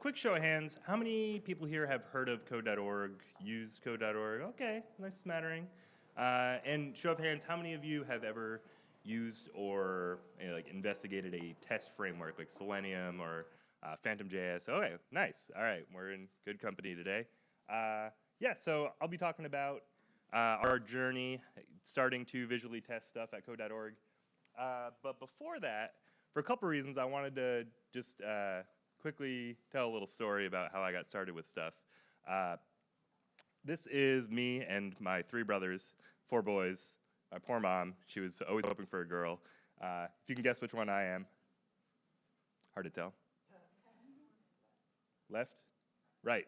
quick show of hands, how many people here have heard of code.org, used code.org? Okay, nice smattering. Uh, and show of hands, how many of you have ever used or you know, like investigated a test framework like Selenium or uh, PhantomJS? Okay, nice. All right, we're in good company today. Uh, yeah, so I'll be talking about uh, our journey starting to visually test stuff at code.org. Uh, but before that, for a couple reasons, I wanted to just uh, quickly tell a little story about how I got started with stuff. Uh, this is me and my three brothers, four boys. My poor mom, she was always hoping for a girl. Uh, if you can guess which one I am, hard to tell. Left? Right.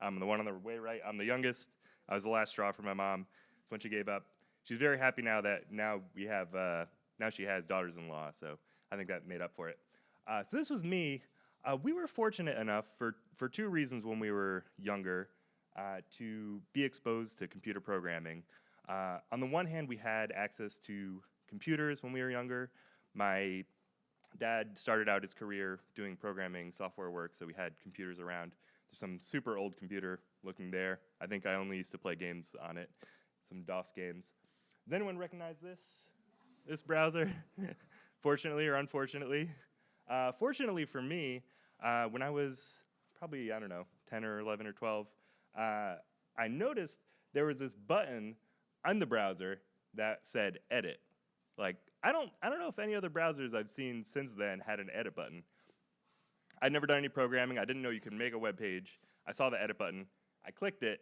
I'm the one on the way right. I'm the youngest. I was the last straw for my mom. It's when she gave up. She's very happy now that now we have, uh, now she has daughters-in-law, so I think that made up for it. Uh, so this was me. Uh, we were fortunate enough for, for two reasons when we were younger uh, to be exposed to computer programming. Uh, on the one hand, we had access to computers when we were younger. My dad started out his career doing programming software work, so we had computers around. There's some super old computer looking there. I think I only used to play games on it, some DOS games. Does anyone recognize this? This browser? Fortunately or unfortunately? Uh, fortunately for me, uh, when I was probably, I don't know, 10 or 11 or 12, uh, I noticed there was this button on the browser that said edit. Like, I don't, I don't know if any other browsers I've seen since then had an edit button. I'd never done any programming. I didn't know you could make a web page. I saw the edit button. I clicked it.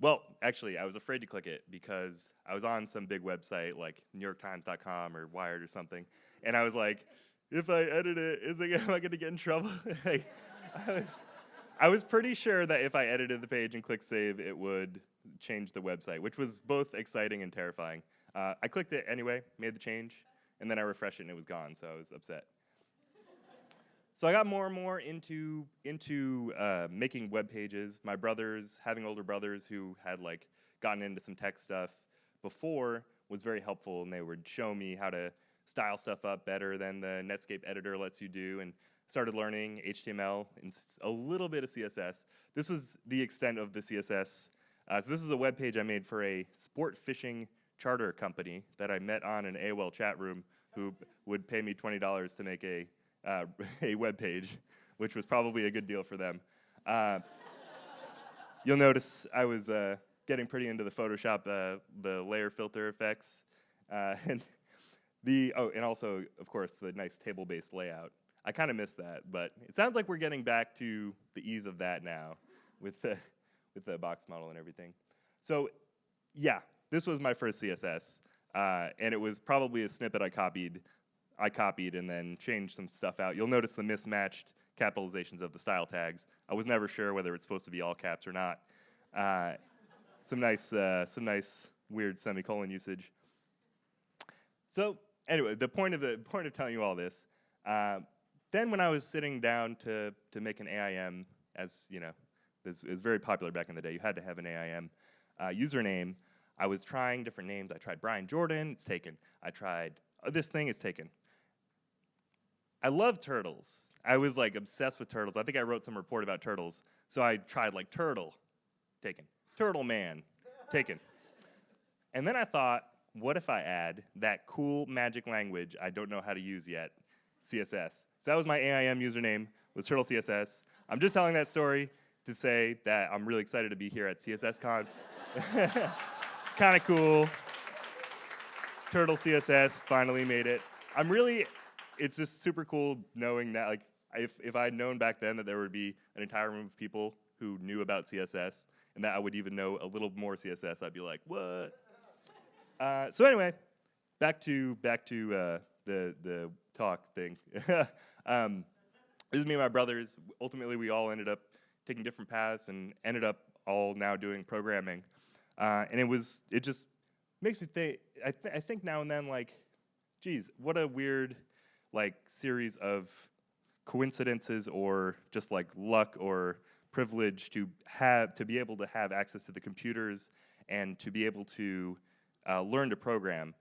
Well, actually, I was afraid to click it because I was on some big website like NewYorkTimes.com or Wired or something, and I was like, if I edit it, is it, am I going to get in trouble? I, was, I was pretty sure that if I edited the page and clicked save, it would change the website, which was both exciting and terrifying. Uh, I clicked it anyway, made the change, and then I refreshed it and it was gone, so I was upset. So I got more and more into into uh, making web pages. My brothers, having older brothers who had like gotten into some tech stuff before, was very helpful, and they would show me how to style stuff up better than the Netscape editor lets you do, and started learning HTML and a little bit of CSS. This was the extent of the CSS. Uh, so this is a web page I made for a sport fishing charter company that I met on an AOL chat room who would pay me $20 to make a uh, a web page, which was probably a good deal for them. Uh, you'll notice I was uh, getting pretty into the Photoshop, uh, the layer filter effects, uh, and the oh, and also of course the nice table-based layout. I kind of miss that, but it sounds like we're getting back to the ease of that now, with the with the box model and everything. So, yeah, this was my first CSS, uh, and it was probably a snippet I copied I copied and then changed some stuff out. You'll notice the mismatched capitalizations of the style tags. I was never sure whether it's supposed to be all caps or not. Uh, some nice, uh, some nice weird semicolon usage. So anyway, the point of the point of telling you all this. Uh, then when I was sitting down to to make an AIM, as you know, this is very popular back in the day. You had to have an AIM uh, username. I was trying different names. I tried Brian Jordan. It's taken. I tried uh, this thing. It's taken. I love turtles. I was like obsessed with turtles. I think I wrote some report about turtles. So I tried like turtle, taken. Turtle man, taken. And then I thought, what if I add that cool magic language I don't know how to use yet, CSS. So that was my AIM username, was Turtle CSS. I'm just telling that story to say that I'm really excited to be here at CSSConf. it's kind of cool. Turtle CSS finally made it. I'm really it's just super cool knowing that like if, if I had known back then that there would be an entire room of people who knew about CSS and that I would even know a little more CSS, I'd be like, what? Uh, so anyway, back to back to uh, the the talk thing. um, this is me and my brothers. Ultimately, we all ended up taking different paths and ended up all now doing programming. Uh, and it was it just makes me think. I, th I think now and then like, geez, what a weird like series of coincidences or just like luck or privilege to have to be able to have access to the computers and to be able to uh, learn to program.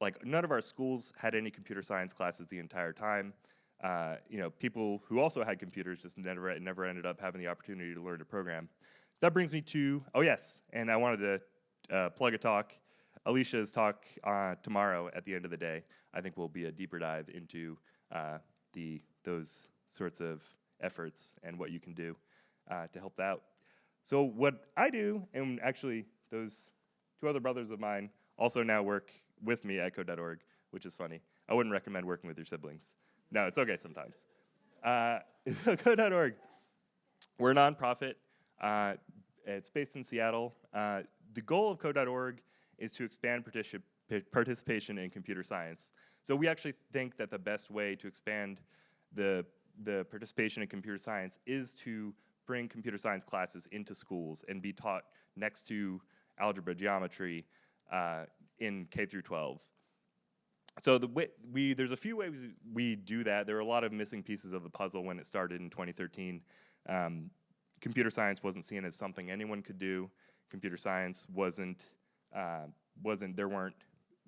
Like none of our schools had any computer science classes the entire time. uh, you know, people who also had computers just never never ended up having the opportunity to learn to program. That brings me to oh yes, and I wanted to uh, plug a talk. Alicia's talk uh, tomorrow at the end of the day. I think will be a deeper dive into uh, the those sorts of efforts and what you can do uh, to help out. So what I do, and actually those two other brothers of mine also now work with me at code.org, which is funny. I wouldn't recommend working with your siblings. No, it's okay sometimes. Uh, code.org, we're a nonprofit. Uh, it's based in Seattle. Uh, the goal of code.org is to expand particip participation in computer science. So we actually think that the best way to expand the, the participation in computer science is to bring computer science classes into schools and be taught next to algebra, geometry uh, in K through 12. So the way we there's a few ways we do that. There are a lot of missing pieces of the puzzle when it started in 2013. Um, computer science wasn't seen as something anyone could do. Computer science wasn't uh, wasn't there weren't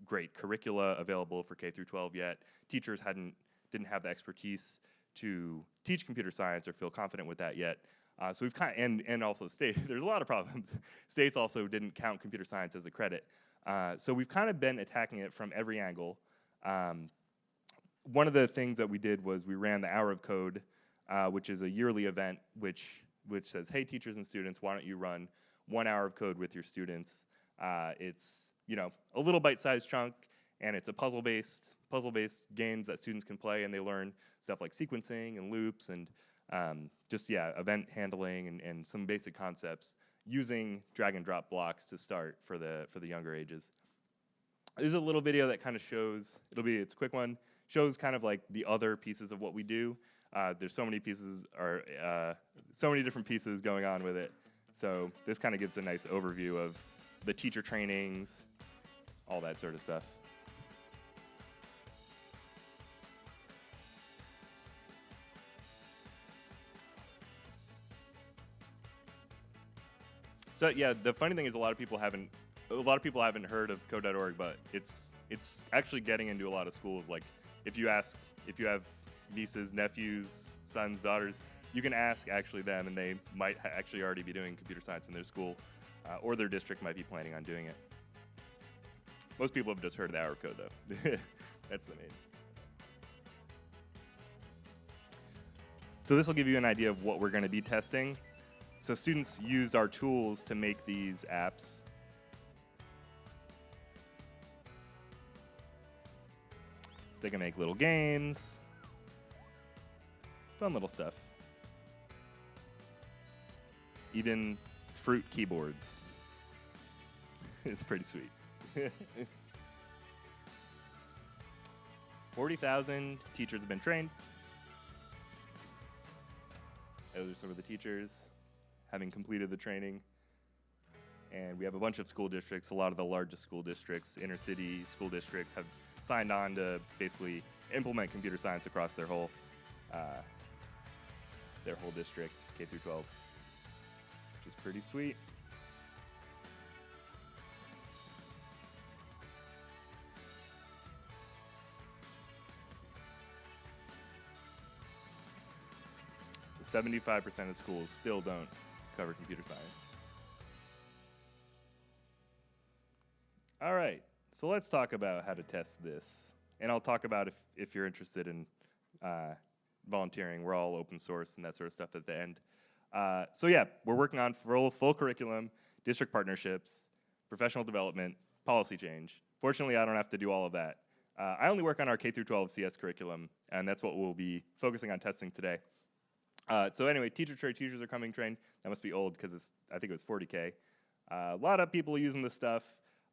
great curricula available for K through 12 yet. Teachers hadn't didn't have the expertise to teach computer science or feel confident with that yet. Uh, so we've kind of, and and also state there's a lot of problems. States also didn't count computer science as a credit. Uh, so we've kind of been attacking it from every angle. Um, one of the things that we did was we ran the Hour of Code, uh, which is a yearly event which which says, hey teachers and students, why don't you run one hour of code with your students? Uh, it's you know a little bite-sized chunk, and it's a puzzle-based puzzle-based games that students can play, and they learn stuff like sequencing and loops and um, just yeah event handling and, and some basic concepts using drag and drop blocks to start for the for the younger ages. There's a little video that kind of shows, it'll be, it's a quick one, shows kind of like the other pieces of what we do. Uh, there's so many pieces, or uh, so many different pieces going on with it. So this kind of gives a nice overview of the teacher trainings, all that sort of stuff. So yeah, the funny thing is a lot of people haven't a lot of people haven't heard of code.org, but it's it's actually getting into a lot of schools. Like if you ask if you have nieces, nephews, sons, daughters, you can ask actually them, and they might actually already be doing computer science in their school, uh, or their district might be planning on doing it. Most people have just heard of the hour code though. That's the main. So this will give you an idea of what we're going to be testing. So students used our tools to make these apps. So they can make little games, fun little stuff. Even fruit keyboards. it's pretty sweet. 40,000 teachers have been trained. Those are some of the teachers having completed the training. And we have a bunch of school districts, a lot of the largest school districts, inner city school districts have signed on to basically implement computer science across their whole uh, their whole district, K through 12, which is pretty sweet. So 75% of schools still don't cover computer science. All right, so let's talk about how to test this. And I'll talk about if, if you're interested in uh, volunteering. We're all open source and that sort of stuff at the end. Uh, so yeah, we're working on full, full curriculum, district partnerships, professional development, policy change. Fortunately, I don't have to do all of that. Uh, I only work on our K through 12 CS curriculum, and that's what we'll be focusing on testing today. Uh, so anyway, teacher trade teachers are coming trained. That must be old because I think it was 40K. Uh, a lot of people using this stuff.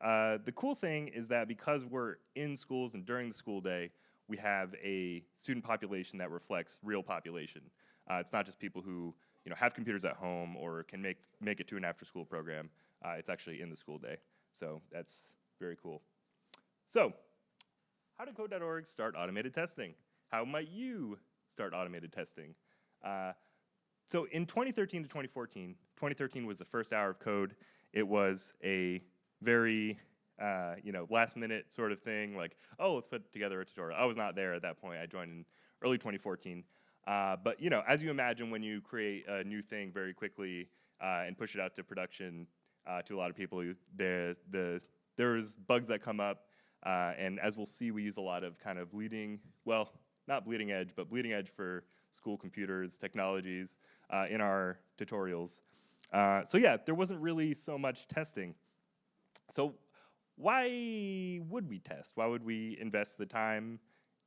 Uh, the cool thing is that because we're in schools and during the school day, we have a student population that reflects real population. Uh, it's not just people who you know have computers at home or can make make it to an after-school program. Uh, it's actually in the school day. So that's very cool. So, how did Code.org start automated testing? How might you start automated testing? Uh, so in 2013 to 2014, 2013 was the first hour of code. It was a very uh, you know last minute sort of thing, like oh let's put together a tutorial. I was not there at that point. I joined in early 2014. Uh, but you know, as you imagine, when you create a new thing very quickly uh, and push it out to production uh, to a lot of people, there the there's bugs that come up, uh, and as we'll see, we use a lot of kind of bleeding, well, not bleeding edge, but bleeding edge for school computers, technologies uh, in our tutorials. Uh, so yeah, there wasn't really so much testing. So why would we test? Why would we invest the time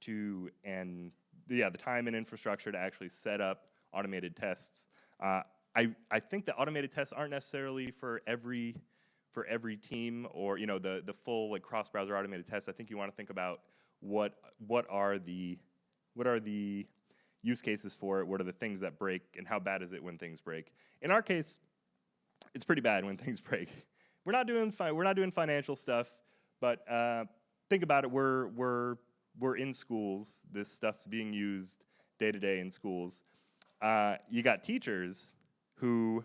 to and yeah, the time and infrastructure to actually set up automated tests? Uh, I I think that automated tests aren't necessarily for every for every team or you know the the full like cross browser automated tests. I think you want to think about what what are the what are the use cases for it? What are the things that break, and how bad is it when things break? In our case, it's pretty bad when things break. We're not doing we're not doing financial stuff, but uh, think about it. We're we're we're in schools. This stuff's being used day to day in schools. Uh, you got teachers who,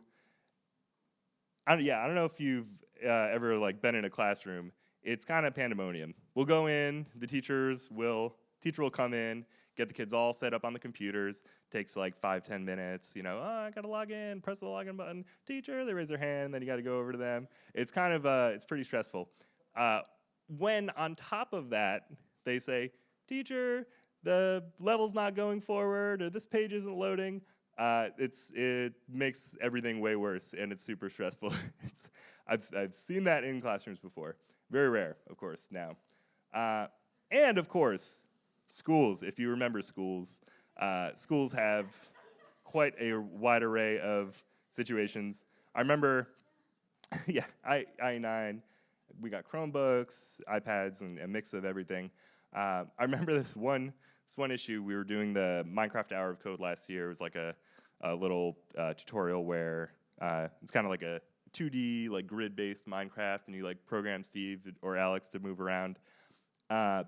I yeah, I don't know if you've uh, ever like been in a classroom. It's kind of pandemonium. We'll go in. The teachers will teacher will come in get the kids all set up on the computers. Takes like five, ten minutes. You know, oh, I gotta log in, press the login button. Teacher, they raise their hand, then you gotta go over to them. It's kind of, uh, it's pretty stressful. Uh, when on top of that, they say, teacher, the level's not going forward, or this page isn't loading, uh, it's, it makes everything way worse, and it's super stressful. it's, I've, I've seen that in classrooms before. Very rare, of course, now. Uh, and of course, Schools, if you remember schools, uh, schools have quite a wide array of situations. I remember, yeah, I, I9, we got Chromebooks, iPads, and a mix of everything. Uh, I remember this one, this one issue, we were doing the Minecraft Hour of Code last year. It was like a, a little uh, tutorial where uh, it's kind of like a 2D, like grid-based Minecraft, and you like program Steve or Alex to move around. Uh,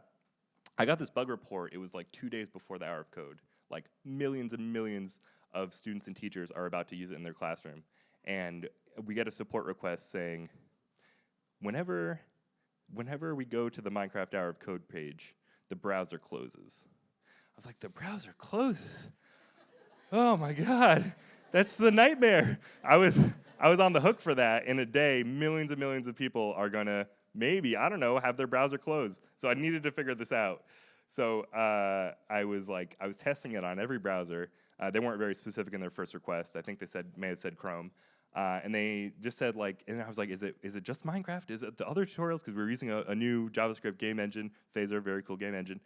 I got this bug report, it was like two days before the hour of code. Like millions and millions of students and teachers are about to use it in their classroom. And we get a support request saying, whenever, whenever we go to the Minecraft hour of code page, the browser closes. I was like, the browser closes? oh my God, that's the nightmare. I was, I was on the hook for that. In a day, millions and millions of people are gonna maybe, I don't know, have their browser closed. So I needed to figure this out. So uh, I was like, I was testing it on every browser. Uh, they weren't very specific in their first request. I think they said may have said Chrome. Uh, and they just said like, and I was like, is it is it just Minecraft? Is it the other tutorials? Because we were using a, a, new JavaScript game engine, Phaser, very cool game engine.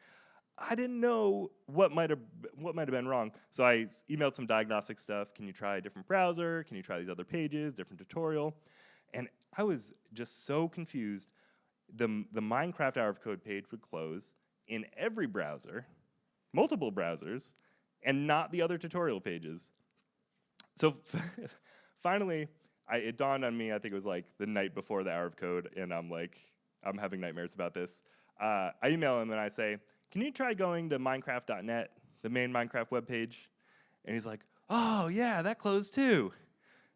I didn't know what might have what might have been wrong. So I emailed some diagnostic stuff. Can you try a different browser? Can you try these other pages, different tutorial? And I was just so confused the, the Minecraft Hour of Code page would close in every browser, multiple browsers, and not the other tutorial pages. So finally, I, it dawned on me, I think it was like the night before the Hour of Code, and I'm like, I'm having nightmares about this. Uh, I email him and I say, can you try going to minecraft.net, the main Minecraft webpage? And he's like, oh yeah, that closed too.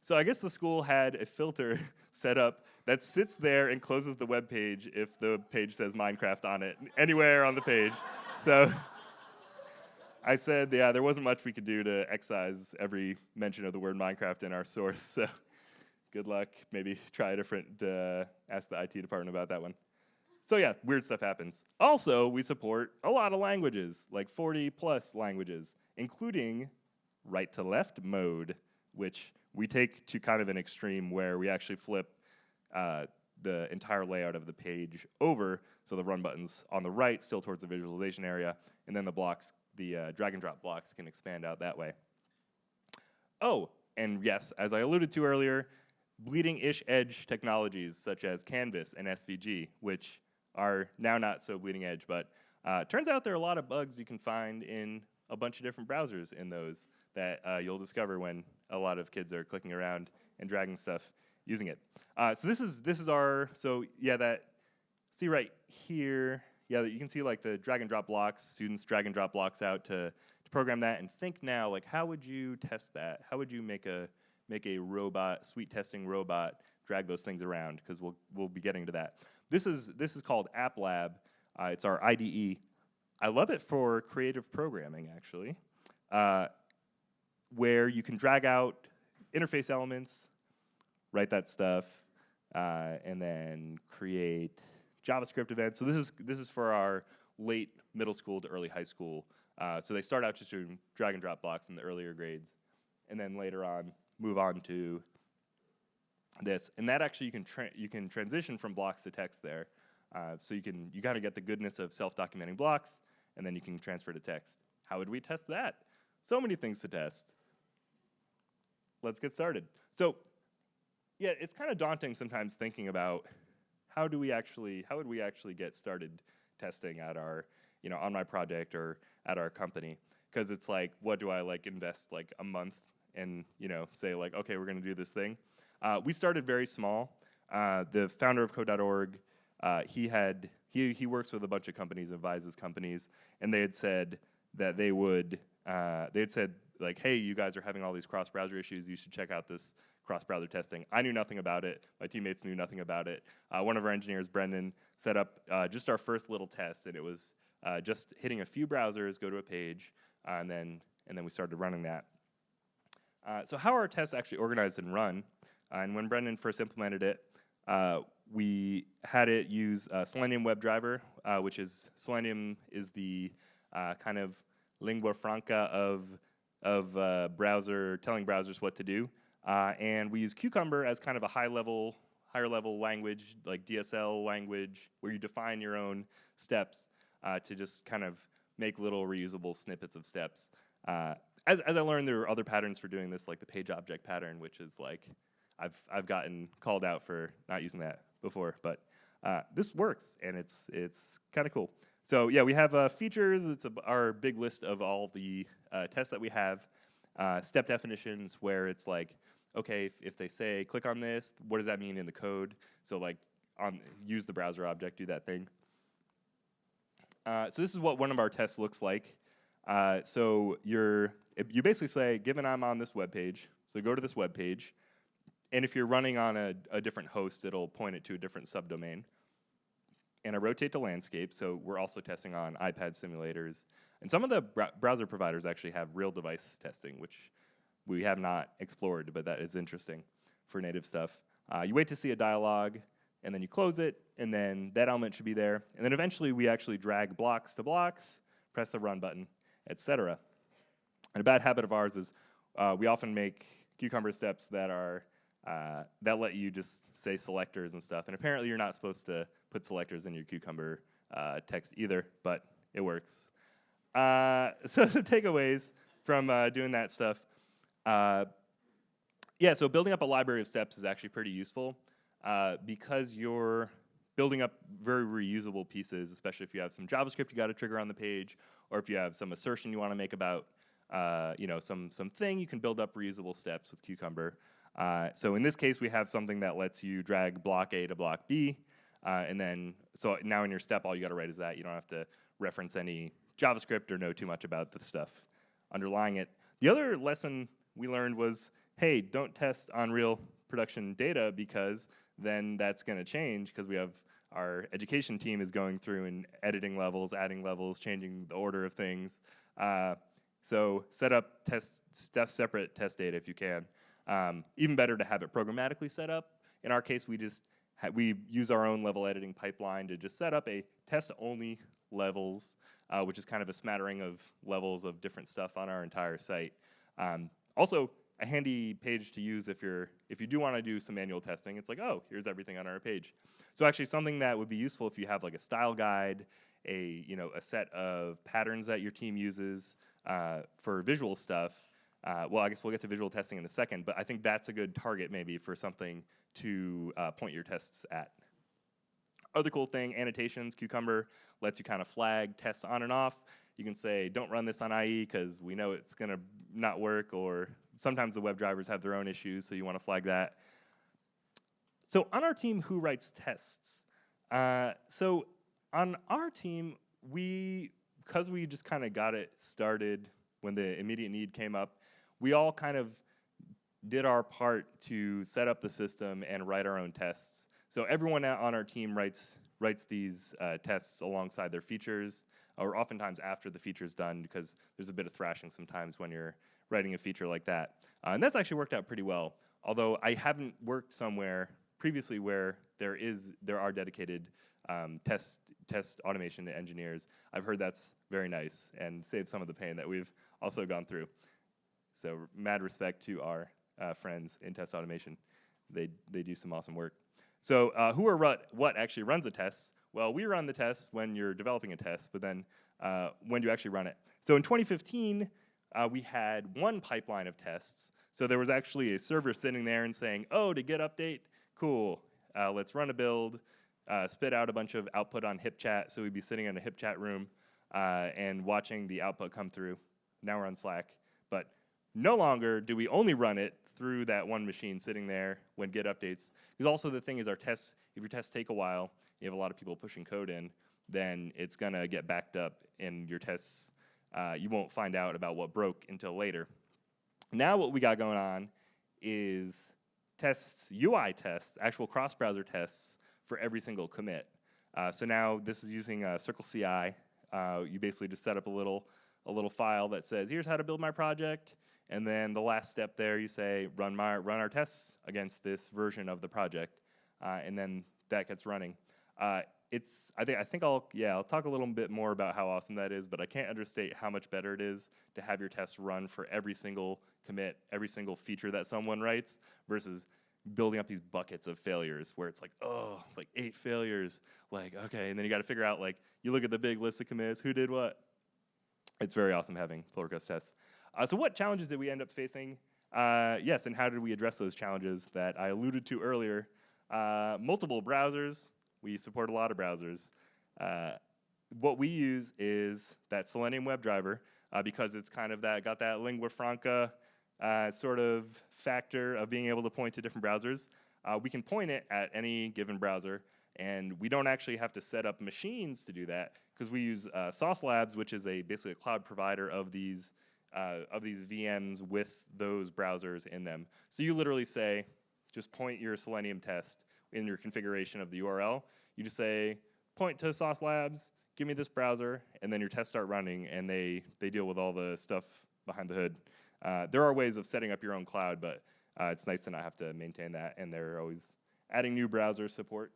So I guess the school had a filter set up that sits there and closes the web page if the page says Minecraft on it, anywhere on the page. so I said, yeah, there wasn't much we could do to excise every mention of the word Minecraft in our source. So good luck. Maybe try a different, uh, ask the IT department about that one. So yeah, weird stuff happens. Also, we support a lot of languages, like 40 plus languages, including right to left mode, which we take to kind of an extreme where we actually flip uh, the entire layout of the page over, so the run button's on the right, still towards the visualization area, and then the blocks, the uh, drag and drop blocks can expand out that way. Oh, and yes, as I alluded to earlier, bleeding-ish edge technologies such as Canvas and SVG, which are now not so bleeding edge, but uh, turns out there are a lot of bugs you can find in a bunch of different browsers in those that uh, you'll discover when a lot of kids are clicking around and dragging stuff using it. Uh, so this is this is our so yeah that see right here? Yeah you can see like the drag and drop blocks students drag and drop blocks out to, to program that. And think now like how would you test that? How would you make a make a robot sweet testing robot drag those things around? Because we'll we'll be getting to that. This is this is called app lab uh, it's our IDE I love it for creative programming, actually, uh, where you can drag out interface elements, write that stuff, uh, and then create JavaScript events. So this is this is for our late middle school to early high school. Uh, so they start out just doing drag and drop blocks in the earlier grades, and then later on move on to this. And that actually you can you can transition from blocks to text there. Uh, so you can you kind of get the goodness of self-documenting blocks, and then you can transfer to text. How would we test that? So many things to test. Let's get started. So yeah, it's kind of daunting sometimes thinking about how do we actually, how would we actually get started testing at our, you know, on my project or at our company? Because it's like, what do I like invest like a month and, you know, say like, okay, we're gonna do this thing. Uh, we started very small. Uh, the founder of code.org, uh, he had, he, he works with a bunch of companies, advises companies, and they had said that they would, uh, they had said like, hey, you guys are having all these cross-browser issues, you should check out this cross-browser testing. I knew nothing about it. My teammates knew nothing about it. Uh, one of our engineers, Brendan, set up uh, just our first little test, and it was uh, just hitting a few browsers, go to a page, uh, and then and then we started running that. Uh, so how are our tests actually organized and run? Uh, and when Brendan first implemented it, we had it use Selenium WebDriver, which is Selenium is the kind of lingua franca of of uh, browser, telling browsers what to do. Uh, and we use Cucumber as kind of a high level, higher level language, like DSL language, where you define your own steps uh, to just kind of make little reusable snippets of steps. Uh, as, as I learned, there are other patterns for doing this, like the page object pattern, which is like, I've, I've gotten called out for not using that before, but uh, this works, and it's, it's kind of cool. So yeah, we have uh, features. It's a, our big list of all the uh, tests that we have. Uh, step definitions where it's like, okay, if, if, they say click on this, what does that mean in the code? So like on use the browser object, do that thing. Uh, so this is what one of our tests looks like. Uh, so you're you basically say, given I'm on this web page, so go to this web page, and if you're running on a, a different host, it'll point it to a different subdomain. And I rotate to landscape, so we're also testing on iPad simulators. And some of the br browser providers actually have real device testing, which we have not explored, but that is interesting for native stuff. Uh, you wait to see a dialog, and then you close it, and then that element should be there. And then eventually we actually drag blocks to blocks, press the run button, etc. And a bad habit of ours is uh, we often make cucumber steps that are uh, that let you just say selectors and stuff. And apparently you're not supposed to put selectors in your cucumber uh, text either, but it works. Uh, so the takeaways from uh, doing that stuff. Uh, yeah, so building up a library of steps is actually pretty useful uh, because you're building up very reusable pieces, especially if you have some JavaScript you got to trigger on the page, or if you have some assertion you want to make about, uh, you know, some some thing, you can build up reusable steps with Cucumber. Uh, so in this case, we have something that lets you drag block A to block B, and then so now in your step, all you got to write is that. You don't have to reference any JavaScript or know too much about the stuff underlying it. The other lesson we learned was, hey, don't test on real production data because then that's going to change because we have our education team is going through and editing levels, adding levels, changing the order of things. Uh, so set up test stuff separate test data if you can. Um, even better to have it programmatically set up. In our case, we just we use our own level editing pipeline to just set up a test only levels, uh, which is kind of a smattering of levels of different stuff on our entire site. Um, also, a handy page to use if you're if you do want to do some manual testing. It's like, oh, here's everything on our page. So actually, something that would be useful if you have like a style guide, a you know a set of patterns that your team uses uh, for visual stuff. Uh, well, I guess we'll get to visual testing in a second, but I think that's a good target maybe for something to uh, point your tests at. Other cool thing, annotations, Cucumber lets you kind of flag tests on and off. You can say, don't run this on IE because we know it's going to not work, or sometimes the web drivers have their own issues, so you want to flag that. So on our team, who writes tests? Uh, so on our team, we, because we just kind of got it started when the immediate need came up, we all kind of did our part to set up the system and write our own tests. So everyone on our team writes writes these uh, tests alongside their features. or oftentimes after the feature is done because there's a bit of thrashing sometimes when you're writing a feature like that. Uh, and that's actually worked out pretty well. Although I haven't worked somewhere previously where there is there are dedicated um, test test automation engineers. I've heard that's very nice and saves some of the pain that we've also gone through. So mad respect to our uh, friends in test automation. They, they do some awesome work. So uh, who or what, actually runs the tests? Well, we run the tests when you're developing a test, but then uh, when do you actually run it? So in 2015, uh, we had one pipeline of tests. So there was actually a server sitting there and saying, oh, to get update, cool, uh, let's run a build, uh, spit out a bunch of output on HipChat. So we'd be sitting in a HipChat room and watching the output come through. Now we're on Slack. But no longer do we only run it through that one machine sitting there when Git updates. Because also the thing is our tests, if your tests take a while, you have a lot of people pushing code in, then it's gonna get backed up and your tests, uh, you won't find out about what broke until later. Now what we got going on is tests, UI tests, actual cross-browser tests for every single commit. Uh, so now this is using uh, Circle CI. Uh, you basically just set up a little, a little file that says, here's how to build my project. And then the last step there, you say, run, my, run our tests against this version of the project. Uh, and then that gets running. Uh, it's, I think, I think I'll, yeah, I'll talk a little bit more about how awesome that is, but I can't understate how much better it is to have your tests run for every single commit, every single feature that someone writes versus building up these buckets of failures where it's like, oh, like eight failures, like, okay, and then you gotta figure out, like, you look at the big list of commits, who did what? It's very awesome having pull request tests. Uh, so what challenges did we end up facing? Uh, yes, and how did we address those challenges that I alluded to earlier? Uh, multiple browsers. We support a lot of browsers. Uh, what we use is that Selenium WebDriver uh, because it's kind of that got that lingua franca uh, sort of factor of being able to point to different browsers. we can point it at any given browser, and we don't actually have to set up machines to do that because we use Sauce Labs, which is a basically a cloud provider of these uh, of these VMs with those browsers in them. So you literally say, just point your Selenium test in your configuration of the URL. You just say, point to Sauce Labs, give me this browser, and then your tests start running, and they, they deal with all the stuff behind the hood. Uh, there are ways of setting up your own cloud, but uh, it's nice to not have to maintain that, and they're always adding new browser support.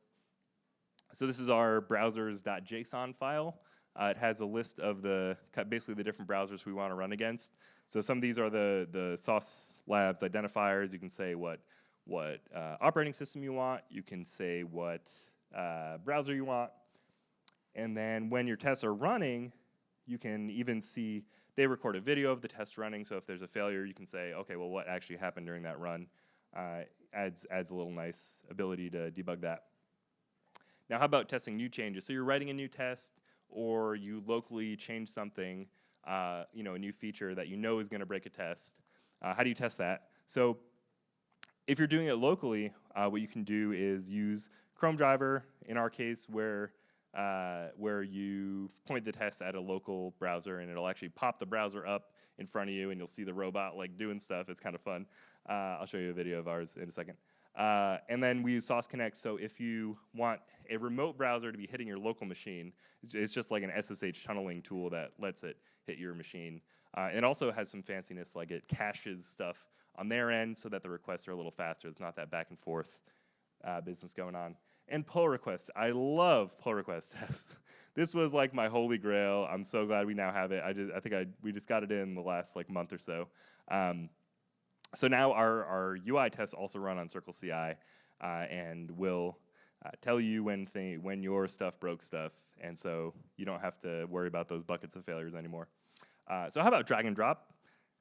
So this is our browsers.json file. Uh, it has a list of the basically the different browsers we want to run against. So some of these are the the Sauce Labs identifiers. You can say what what uh, operating system you want. You can say what uh, browser you want. And then when your tests are running, you can even see they record a video of the test running. So if there's a failure, you can say, okay, well, what actually happened during that run? Uh, adds adds a little nice ability to debug that. Now, how about testing new changes? So you're writing a new test or you locally change something, uh, you know, a new feature that you know is going to break a test. Uh, how do you test that? So if you're doing it locally, uh, what you can do is use Chrome driver, in our case, where uh, where you point the test at a local browser and it'll actually pop the browser up in front of you and you'll see the robot like doing stuff. It's kind of fun. Uh, I'll show you a video of ours in a second. Uh, and then we use Sauce Connect, so if you want a remote browser to be hitting your local machine, it's just like an SSH tunneling tool that lets it hit your machine. Uh, it also has some fanciness, like it caches stuff on their end so that the requests are a little faster. It's not that back and forth uh, business going on. And pull requests. I love pull request tests. this was like my holy grail. I'm so glad we now have it. I just I think I we just got it in the last like month or so. Um, so now our, our UI tests also run on Circle CI uh, and will uh, tell you when, when your stuff broke stuff, and so you don't have to worry about those buckets of failures anymore. Uh, so how about drag and drop?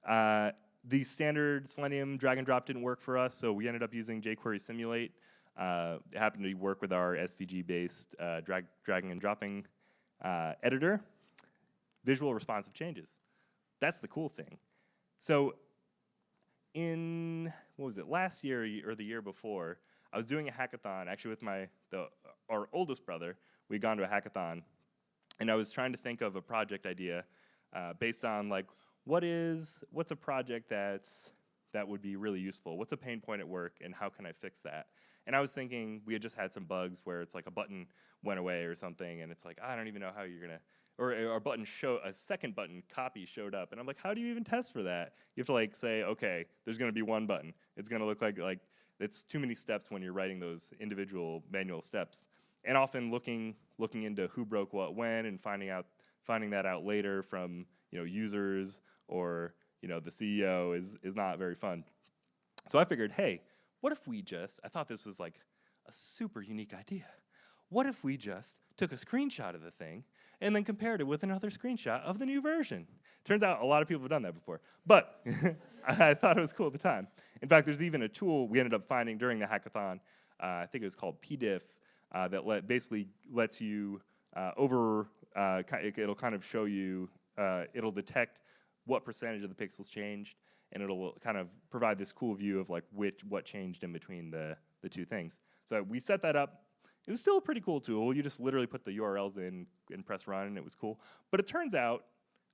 Uh, the standard Selenium drag and drop didn't work for us, so we ended up using jQuery Simulate. Uh, it happened to work with our SVG-based uh, drag, dragging and dropping editor. Visual responsive changes. That's the cool thing. So in what was it last year or the year before i was doing a hackathon actually with my the our oldest brother we'd gone to a hackathon and i was trying to think of a project idea uh, based on like what is what's a project that's that would be really useful? What's a pain point at work and how can i fix that? And i was thinking we had just had some bugs where it's like a button went away or something and it's like i don't even know how you're gonna or eh, a or button show a second button copy showed up, and I'm like, how do you even test for that? You have to like say, okay, there's going to be one button. It's going to look like like it's too many steps when you're writing those individual manual steps, and often looking looking into who broke what when and finding out finding that out later from you know users or you know the CEO is is not very fun. So I figured, hey, what if we just? I thought this was like a super unique idea. What if we just took a screenshot of the thing and then compared it with another screenshot of the new version? Turns out a lot of people have done that before, but I thought it was cool at the time. In fact, there's even a tool we ended up finding during the hackathon. Uh, I think it was called pdiff uh, that let, basically lets you uh, over. Uh, it'll kind of show you. Uh, it'll detect what percentage of the pixels changed, and it'll kind of provide this cool view of like which what changed in between the the two things. So we set that up. It was still a pretty cool tool. You just literally put the URLs in and press run, and it was cool. But it turns out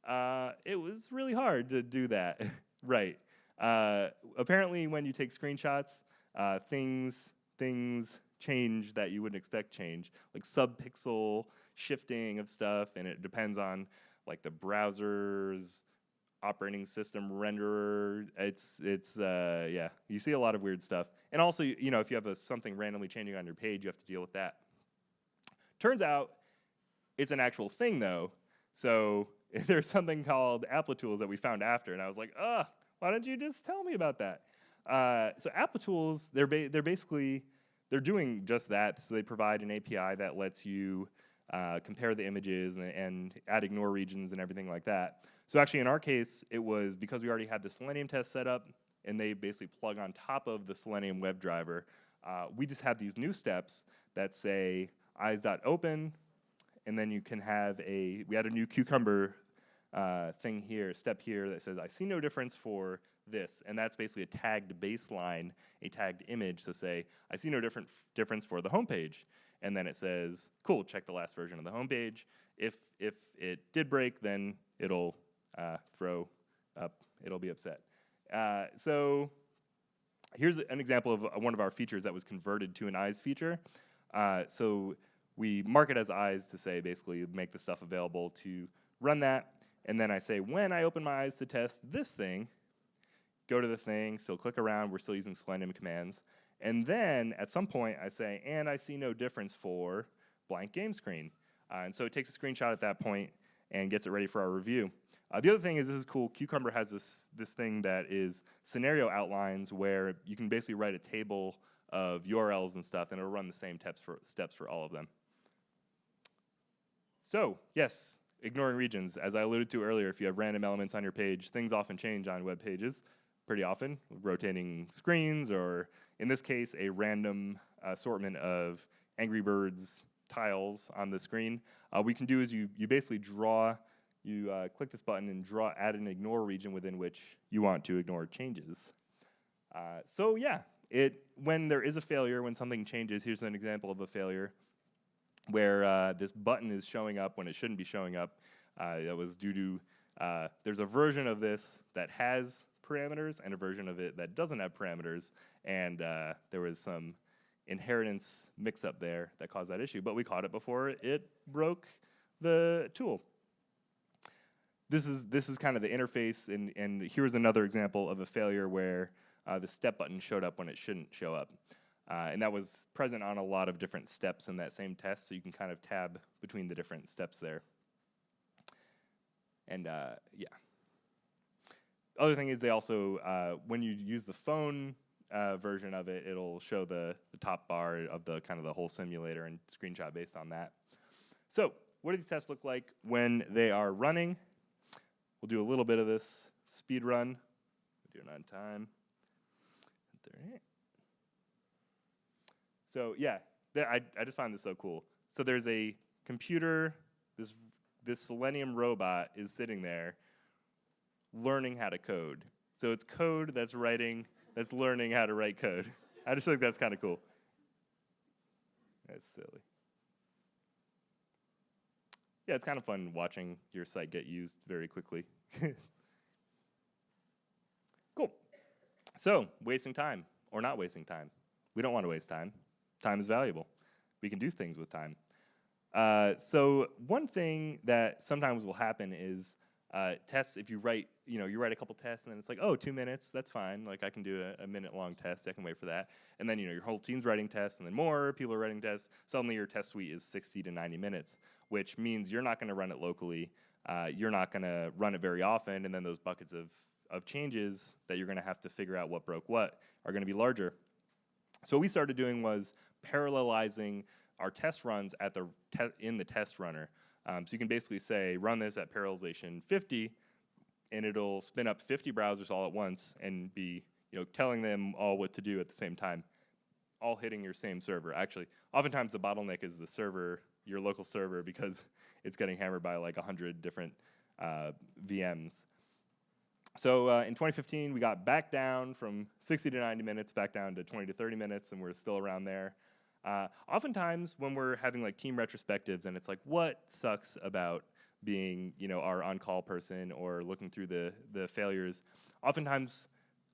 uh, it was really hard to do that right. Uh, apparently, when you take screenshots, uh, things things change that you wouldn't expect change, like subpixel shifting of stuff, and it depends on like the browser's operating system renderer. It's it's uh, yeah, you see a lot of weird stuff. And also, you know, if you have a, something randomly changing on your page, you have to deal with that. Turns out, it's an actual thing though. So there's something called Applitools that we found after, and I was like, ugh, why don't you just tell me about that? Uh, so Applitools, they're ba they're basically they're doing just that. So they provide an API that lets you uh, compare the images and, and add ignore regions and everything like that. So actually in our case, it was because we already had the Selenium test set up and they basically plug on top of the Selenium WebDriver, uh, we just have these new steps that say eyes.open and then you can have a, we had a new cucumber uh, thing here, step here that says I see no difference for this, and that's basically a tagged baseline, a tagged image to say I see no different difference for the homepage. and then it says cool, check the last version of the homepage. If if it did break, then it'll uh, throw up, it'll be upset. Uh, so here's an example of uh, one of our features that was converted to an eyes feature. Uh, so we mark it as eyes to say basically make the stuff available to run that. And then I say when I open my eyes to test this thing, go to the thing, still click around, we're still using Selenium commands. And then at some point I say, and I see no difference for blank game screen. Uh, and so it takes a screenshot at that point and gets it ready for our review. Uh, the other thing is this is cool. Cucumber has this this thing that is scenario outlines where you can basically write a table of URLs and stuff, and it'll run the same steps for steps for all of them. So yes, ignoring regions. As I alluded to earlier, if you have random elements on your page, things often change on web pages pretty often, rotating screens, or in this case, a random assortment of Angry Birds tiles on the screen. Uh, what we can do is you, you basically draw you uh, click this button and draw add an ignore region within which you want to ignore changes. Uh, so yeah, it when there is a failure, when something changes, here's an example of a failure where uh, this button is showing up when it shouldn't be showing up. Uh, that was due to, uh, there's a version of this that has parameters and a version of it that doesn't have parameters, and uh, there was some inheritance mix-up there that caused that issue, but we caught it before it broke the tool this is this is kind of the interface, and and here's another example of a failure where uh, the step button showed up when it shouldn't show up, uh, and that was present on a lot of different steps in that same test. So you can kind of tab between the different steps there. And uh, yeah. Other thing is they also uh, when you use the phone uh, version of it, it'll show the the top bar of the kind of the whole simulator and screenshot based on that. So what do these tests look like when they are running? We'll do a little bit of this speed run. We'll do it on time. So yeah, I, I just find this so cool. So there's a computer, this, this Selenium robot is sitting there learning how to code. So it's code that's writing, that's learning how to write code. I just think that's kind of cool. That's silly yeah, it's kind of fun watching your site get used very quickly. cool. So, wasting time or not wasting time. We don't want to waste time. Time is valuable. We can do things with time. Uh, so one thing that sometimes will happen is uh, tests. If you write, you know, you write a couple tests, and then it's like, oh, two minutes, that's fine. Like I can do a, a minute-long test. I can wait for that. And then you know your whole team's writing tests, and then more people are writing tests. Suddenly your test suite is 60 to 90 minutes, which means you're not going to run it locally. Uh, you're not going to run it very often, and then those buckets of of changes that you're going to have to figure out what broke what are going to be larger. So what we started doing was parallelizing our test runs at the in the test runner. Um, so you can basically say, run this at parallelization 50, and it'll spin up 50 browsers all at once and be you know, telling them all what to do at the same time, all hitting your same server. Actually, oftentimes the bottleneck is the server, your local server, because it's getting hammered by like 100 different uh, VMs. So uh, in 2015, we got back down from 60 to 90 minutes, back down to 20 to 30 minutes, and we're still around there. Uh, oftentimes, when we're having like team retrospectives, and it's like, what sucks about being, you know, our on-call person or looking through the the failures, oftentimes,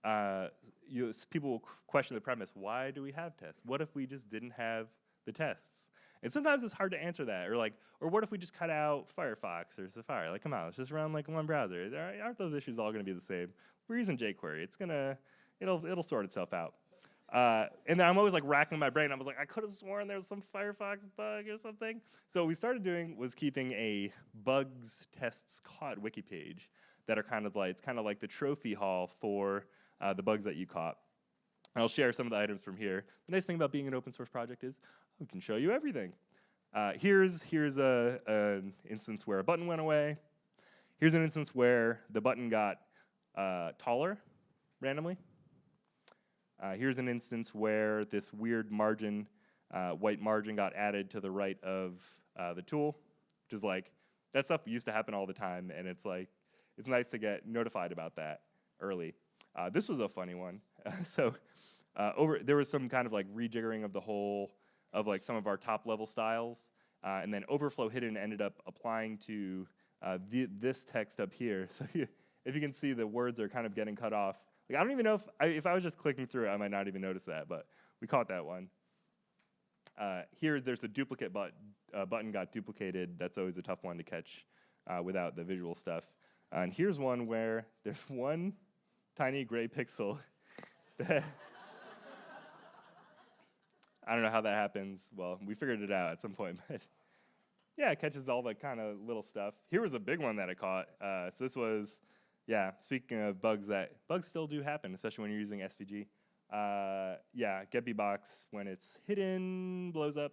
uh, you, people will question the premise: Why do we have tests? What if we just didn't have the tests? And sometimes it's hard to answer that, or like, or what if we just cut out Firefox or Safari? Like, come on, let's just run like one browser. Aren't those issues all going to be the same? We're using jQuery. It's gonna, it'll it'll sort itself out. Uh, and then I'm always like racking my brain. I was like, I could have sworn there was some Firefox bug or something. So what we started doing was keeping a bugs tests caught wiki page that are kind of like, it's kind of like the trophy hall for uh, the bugs that you caught. I'll share some of the items from here. The nice thing about being an open source project is we can show you everything. Uh, here's here's a, an instance where a button went away. Here's an instance where the button got uh, taller randomly. Uh, here's an instance where this weird margin, uh, white margin got added to the right of uh, the tool, which is like, that stuff used to happen all the time, and it's like, it's nice to get notified about that early. Uh, this was a funny one. so uh, over, there was some kind of like rejiggering of the whole, of like some of our top level styles, uh, and then overflow hidden ended up applying to this text up here. So if you can see the words are kind of getting cut off, like I don't even know if I, if I was just clicking through it, I might not even notice that, but we caught that one. Uh, here, there's a duplicate but, uh, button got duplicated. That's always a tough one to catch uh, without the visual stuff. and here's one where there's one tiny gray pixel. I don't know how that happens. Well, we figured it out at some point, but yeah, it catches all the kind of little stuff. Here was a big one that it caught. Uh, so this was yeah, speaking of bugs that, bugs still do happen, especially when you're using SVG. Uh, yeah, getBBox, when it's hidden, blows up.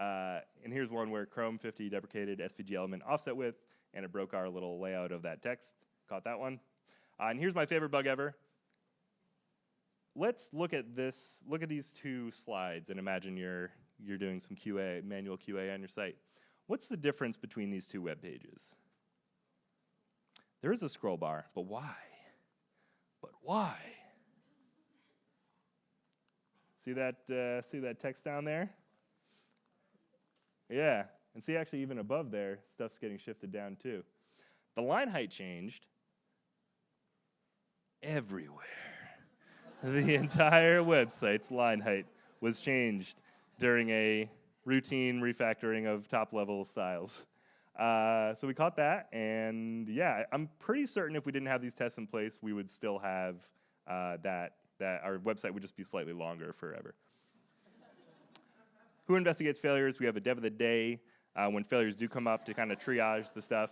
Uh, and here's one where Chrome 50 deprecated SVG element offset width, and it broke our little layout of that text. Caught that one. Uh, and here's my favorite bug ever. Let's look at this, look at these two slides and imagine you're, you're doing some QA, manual QA on your site. What's the difference between these two web pages? There is a scroll bar, but why? But why? See that, uh, see that text down there? Yeah, and see actually even above there, stuff's getting shifted down too. The line height changed everywhere. the entire website's line height was changed during a routine refactoring of top level styles. Uh, so we caught that, and yeah, I'm pretty certain if we didn't have these tests in place, we would still have uh, that, that our website would just be slightly longer forever. Who investigates failures? We have a dev of the day uh, when failures do come up to kind of triage the stuff.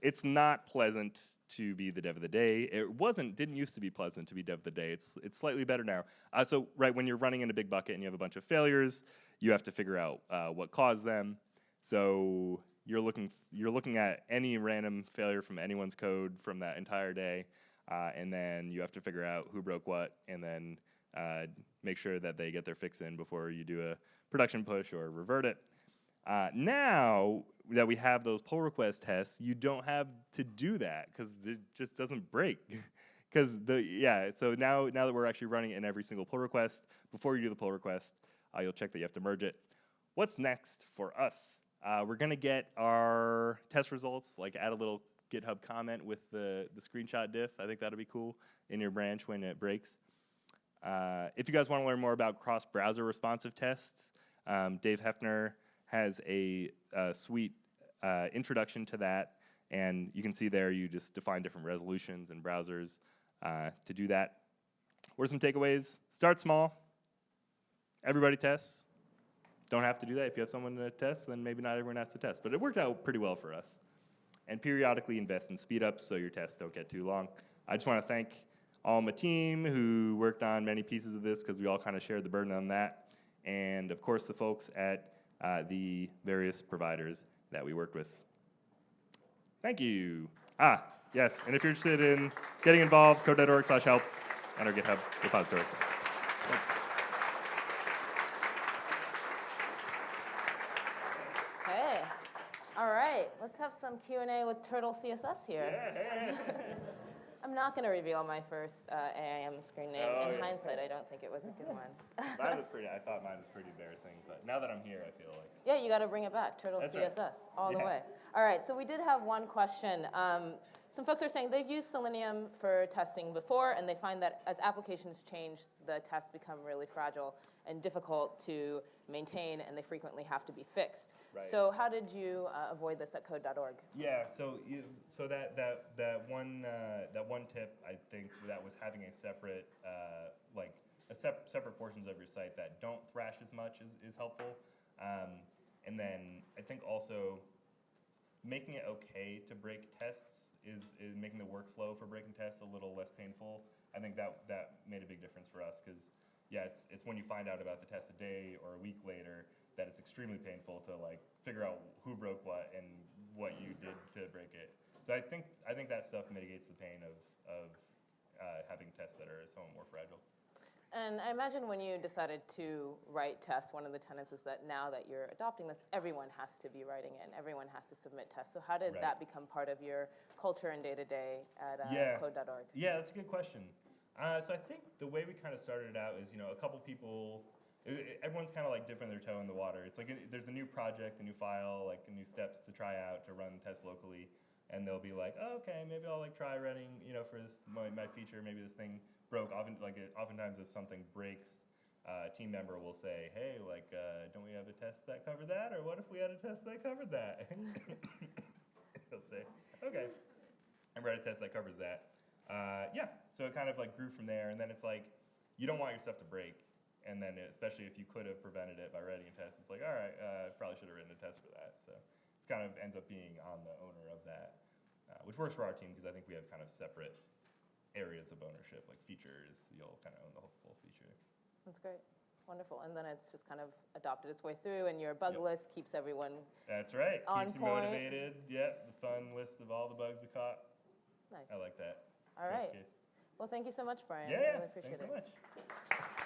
It's not pleasant to be the dev of the day. It wasn't, didn't used to be pleasant to be dev of the day. It's, it's slightly better now. Uh, so right, when you're running in a big bucket and you have a bunch of failures, you have to figure out uh, what caused them. So you're looking you're looking at any random failure from anyone's code from that entire day, uh, and then you have to figure out who broke what, and then uh, make sure that they get their fix in before you do a production push or revert it. Uh, now that we have those pull request tests, you don't have to do that because it just doesn't break. Because the yeah, so now now that we're actually running in every single pull request, before you do the pull request, uh, you'll check that you have to merge it. What's next for us? Uh, we're gonna get our test results, like add a little GitHub comment with the, the screenshot diff. I think that'll be cool in your branch when it breaks. Uh, if you guys wanna learn more about cross-browser responsive tests, um, Dave Haeffner has a, uh sweet uh, introduction to that, and you can see there you just define different resolutions and browsers uh, to do that. What are some takeaways? Start small. Everybody tests. Don't have to do that. If you have someone to test, then maybe not everyone has to test. But it worked out pretty well for us. And periodically invest in speed ups so your tests don't get too long. I just want to thank all my team who worked on many pieces of this because we all kind of shared the burden on that. And of course, the folks at uh, the various providers that we worked with. Thank you. Ah, yes. And if you're interested in getting involved, code.org slash help and our GitHub repository. Hey, all right, let's have some Q and A with Turtle CSS here. I'm not going to reveal my first uh, AIM screen name. Oh, In yeah. hindsight, I don't think it was a good one. mine was pretty, I thought mine was pretty embarrassing, but now that I'm here, I feel like. yeah, you got to bring it back, Turtle That's CSS, right. all the way. All right, so we did have one question. Um, some folks are saying they've used Selenium for testing before, and they find that as applications change, the tests become really fragile and difficult to maintain, and they frequently have to be fixed. Right. So how did you uh, avoid this at code.org? Yeah, so you, so that that that one uh, that one tip I think that was having a separate uh, like a sep- separate portions of your site that don't thrash as much is, is helpful. Um, and then I think also making it okay to break tests is, is making the workflow for breaking tests a little less painful. I think that that made a big difference for us because yeah, it's it's when you find out about the test a day or a week later that it's extremely painful to like figure out who broke what and what you did to break it. So I think I think that stuff mitigates the pain of of uh, having tests that are somewhat more fragile. And I imagine when you decided to write tests, one of the tenets is that now that you're adopting this, everyone has to be writing it and everyone has to submit tests. So how did Right. that become part of your culture and day to day at uh, Yeah. code.org? Yeah, that's a good question. Uh, so I think the way we kind of started it out is, you know, a couple people, everyone's kind of like dipping their toe in the water. It's like a, there's a new project, a new file, like new steps to try out to run tests locally, and they'll be like, oh, okay, maybe I'll like try running, you know, for this my, my feature. Maybe this thing broke. Often, like, it, oftentimes if something breaks, uh, a team member will say, hey, like, uh, don't we have a test that covered that, or what if we had a test that covered that? They'll say, okay. I read a test that covers that. Uh, yeah, so it kind of like grew from there, and then it's like you don't want your stuff to break, and then especially if you could have prevented it by writing a test, it's like all right, uh, probably should have written a test for that. So it's kind of ends up being on the owner of that, uh, which works for our team because I think we have kind of separate areas of ownership, like features. You'll kind of own the whole full feature. That's great. Wonderful. And then it's just kind of adopted its way through, and your bug Yep. list keeps everyone That's right. On Keeps you point. motivated. Yep, the fun list of all the bugs we caught. nice. I like that. All right. case. Well, thank you so much, Brian. Yeah, I really appreciate thanks so it. much.